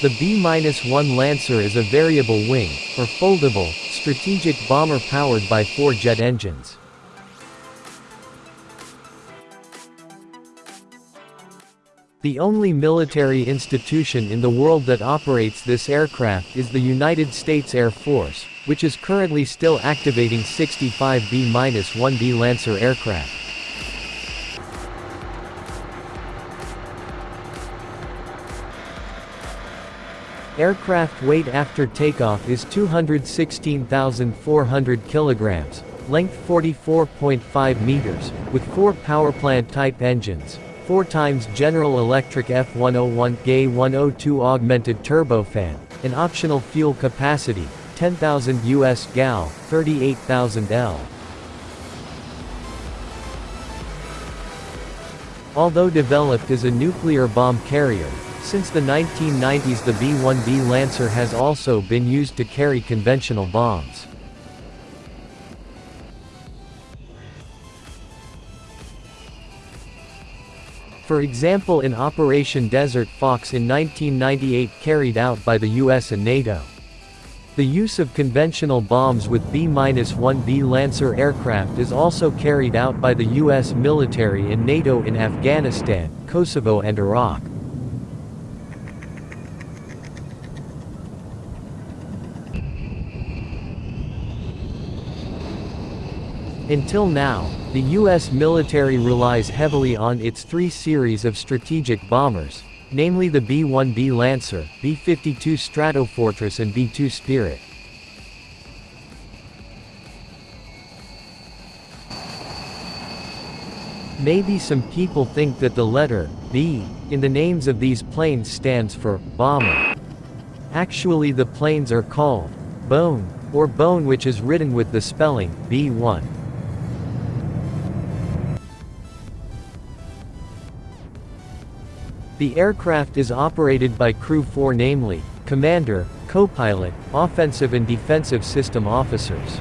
The B-1 Lancer is a variable wing, or foldable, strategic bomber powered by four jet engines. The only military institution in the world that operates this aircraft is the United States Air Force, which is currently still activating 65 B-1B Lancer aircraft. Aircraft weight after takeoff is 216,400 kilograms, length 44.5 meters, with four powerplant type engines, 4 times General Electric F101 GE 102 augmented turbofan, an optional fuel capacity, 10,000 US gal, 38,000 L. Although developed as a nuclear bomb carrier, since the 1990s the B-1B Lancer has also been used to carry conventional bombs. For example in Operation Desert Fox in 1998 carried out by the US and NATO. The use of conventional bombs with B-1B Lancer aircraft is also carried out by the US military and NATO in Afghanistan, Kosovo and Iraq. Until now, the U.S. military relies heavily on its three series of strategic bombers, namely the B-1B Lancer, B-52 Stratofortress and B-2 Spirit. Maybe some people think that the letter, B, in the names of these planes stands for, bomber. Actually the planes are called, bone, or bone which is written with the spelling, B1. The aircraft is operated by Crew 4 namely, Commander, Co-Pilot, Offensive and Defensive System Officers.